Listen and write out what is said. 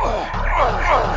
Oh, my God.